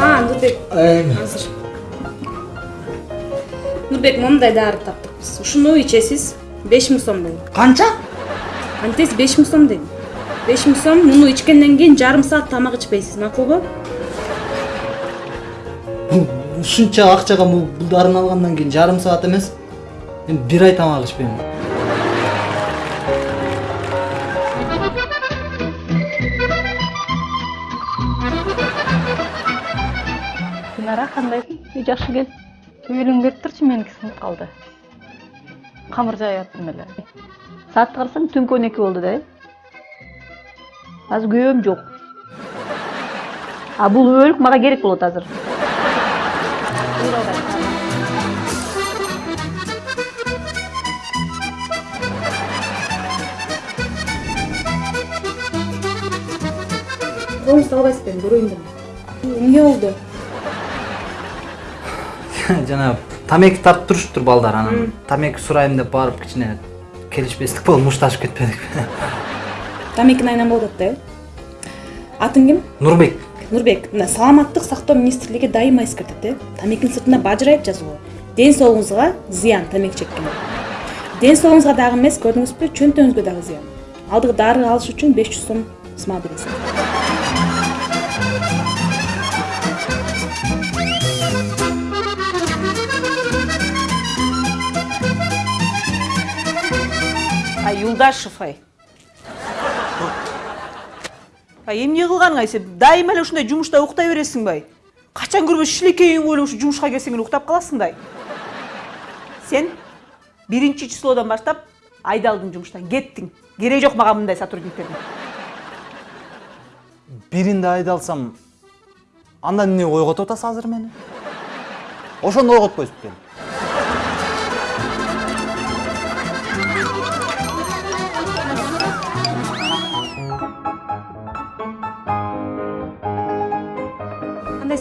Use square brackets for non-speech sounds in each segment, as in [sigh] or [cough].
а нурбек азыр нурбек мондай дары таптыкпыз ушуну ичесиз беш миң сом дейм канча антес беш миң сом дейм беш миң сом муну ичкенден кийин жарым саат тамак ичпейсиз макулбу ушунча акчага бул бул дарыны алгандан кийин жарым саат эмес мен бир ай тамак ичпейм динара кандайсың үй жакшы кел төбөлүң берип турчу меники сынып калды камыр жайып аттым эле саатты карасаң түнкү он эки болду да э азыр күйөөм жок а бул өлүк мага керек болот азыр. Бuyur албай. колуңузду албайсызбы эми көрөйүн деп эмне болду [laughs] жанагы тамеки тартып туруштур балдар анан. Тамеки сурайм деп барып кичине келишпестик болуп мушташып кетпедикпи [laughs] тамекини айнан болуп атты э? Атың ким? Нурбек. Нурбек мына саламаттык сактоо министрлиги дайыма эскертет э? Тамекинин сыртына бажырайып жазылган ден соолугуңузга зыян тамеки чеккен. Ден соолугуңузга дагы эмес көрдүңүзбү чөнтөгүңүзгө дагы зыян. Алдыгы дары алыш үчүн беш жүз сом бересиз юлдашев ай ай эмне кылганың ай сен дайыма эле ушундай жумушта уктай бересиңби ай качан көрбөс шилекей үйүңө эле ушу жумушка келсең эле уктап каласың да сен биринчи числодон баштап айдалдың жумуштан кеттиң кереги жок мага мындай сотрудниктердин биринде айдалсам анда эмне ойготуп атасыз азыр мени ошондо ойготпойсузбу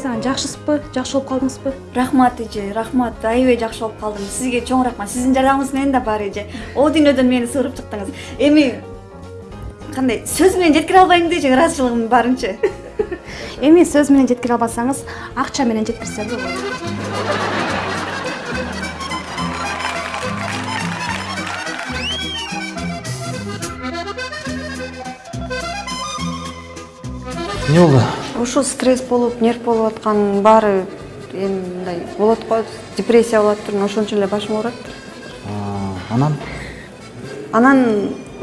анан жакшысызбы жакшы болуп калдыңызбы рахмат эже рахмат. Аябай жакшы болуп калдым сизге чоң рахмат. Сиздин жардамыңыз менен да бар эже о дүйнөдөн мени сыгырып чыктыңыз эми кандай сөз менен жеткире албайм дечи ыраазычылыгымдын баарынчы [laughs] эми сөз менен жеткире албасаңыз акча менен жеткирсе болот эмне болду ушул стресс болуп нерв болуп аткан баары эми мындай болот го депрессия болуп атыптыр ошон үчүн эле башым ооруп атыптыр А, анан? Анан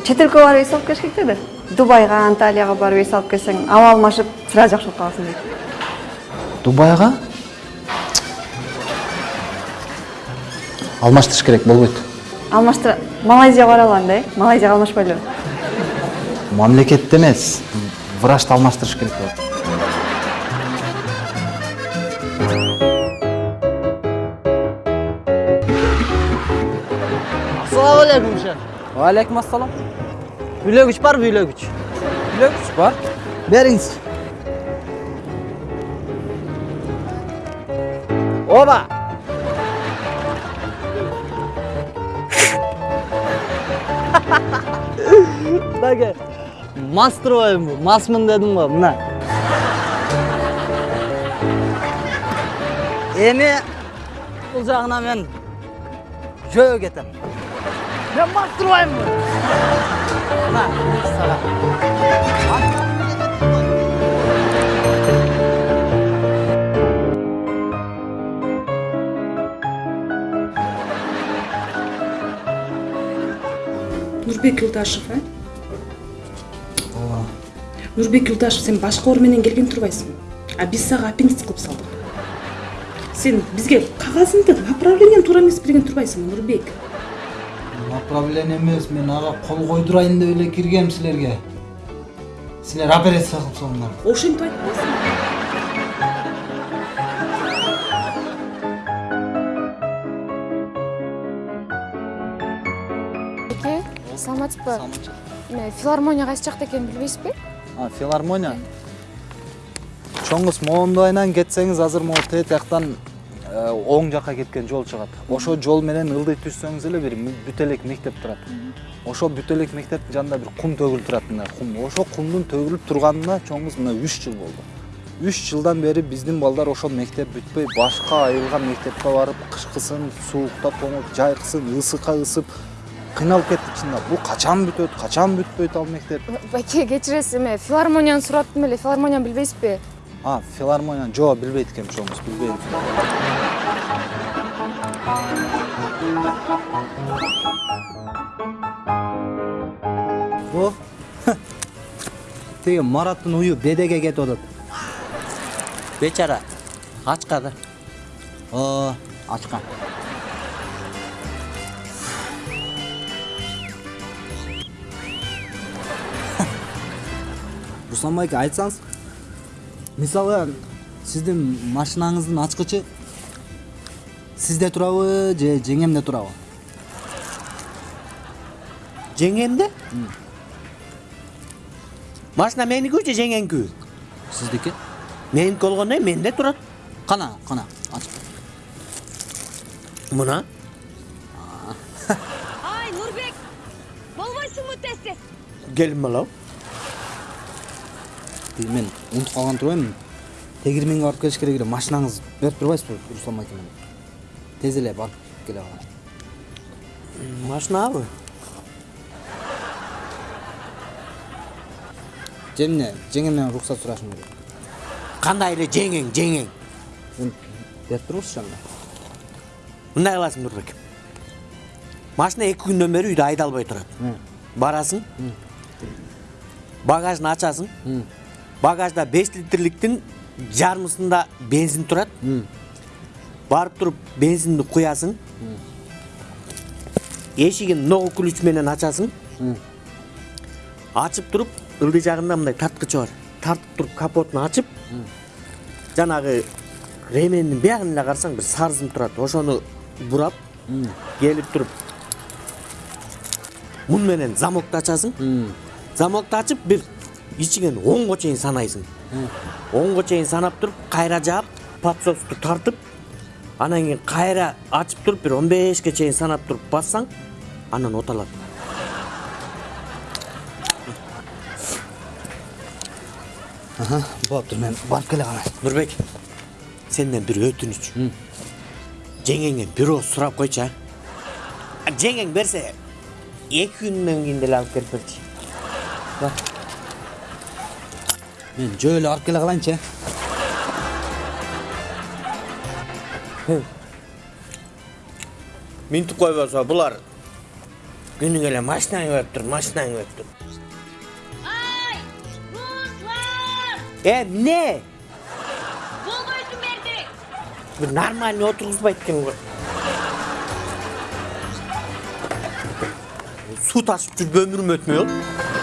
чет өлкөгө барып эс алып келиш керек деди дубайга анталияга барып эс алып келсең аба алмашып сразу жакшы болуп каласың дейт. Дубайга? Алмаштырыш керек болбойт. Алмаштыра малайзияга бара алган да э? Малайзияга алмашпайлыбы мамлекетте эмес врачты алмаштырыш керек болот. Ассалам алейкум шеф алейкум ассалам үйлөгүч барбы үйлөгүч үйлөгүч бар бериңиз оба мынаке мас турбаймынбы масмын дедим го мына эми бул жагына мен жөө кетем турбаймынбы мына сага нурбек юлдашев э нурбек юлдашев сен башка оор менен келген турбайсыңбы а биз сага аппендикс кылып салдык сен бизге кагазыңды направлениени туура эмес берген турбайсыңбы нурбек. Направление эмес мен ага кол койдурайын деп эле киргем силерге силер операция кылып салыңдар ошентип айтпайсың эке саламатсызбы эме филармония кайсы жакта экенин билбейсизби А, филармония чоң кыз моунду айынан кетсеңиз азыр могу э, оң жакка кеткен жол чыгат ошол жол менен ылдый түшсөңүз эле бир бүт элек мектеп турат. Ошол бүт элек мектептин жанында бир кум төгүлүп турат мына кум. Ошол кумдун төгүлүп турганына чоңуз мына үч жыл болду. Үч жылдан бери биздин балдар ошол мектеп бүтпөй башка айылган мектепке барып кышкысын суукта тоңуп жайкысын ысыкка ысып кыйналып кеттик чындап бул качан бүтөт качан бүтпөйт ал мектеп? Байке кечиресиз эме филармонияны сураттым эле. Филармонияны билбейсизби? А филармонияны жок билбейт экенм чоңуз билбейм о тиги мараттын уyu бедеге кетип атат бечара ачка да оо ачка руслан байке айтсаңыз мисалы сиздин машинаңыздын ачкычы сизде турабы же жеңемде турабы жеңемде машина меникү же жеңеңкү сиздики меники болгондо менде турат кана кана ачып мына Ай, Нурбек! Болбойсуңбу тез тез? келин балам тиги мен унутуп калган турбаймынбы тегирменге барып келиш керек эле машинаңыз берип турбайсызбы руслан байке эле барып келе калайын машинабы же эмне жеңемден уруксат сурашым керек кандай эле жеңең жеңең Мен берип турбузчу анда мындай кыласың нурбек машина эки күндөн бери үйдө айдалбай турат барасың багажын ачасың багажда беш литрликтин жарымысында бензин турат барып туруп бензинди куясың эшигин ногу ключ менен ачасың. Ачып туруп ылдый жагында мындай тарткычы бар. Тартып туруп капотун ачып жанагы ремендин биягын эле карасаң бир сары сым турат ошону бурап келип туруп мун менен замокду ачасың. Замокду ачып бир ичиңен онго чейин санайсың. Онго чейин санап туруп кайра жаап подсосту тартып анан кийин кайра ачып туруп бир он бешке чейин санап туруп бассаң анан оталат болуптур мен барып келе калайын нурбек сенден бир өтүнүч жеңеңе бир ооз сурап койчу а жеңең берсе эки күндөн кийин деле алып келип берчи мен жөө эле барып келе калайынчы э минтип койбосо булар күнүгө эле машинаң өп тур машинаң өп тур Ай, Болбойсуң берди! бир нормальный отургузбайт экен го суу ташып жүрүп өмүрүм өтмөй болду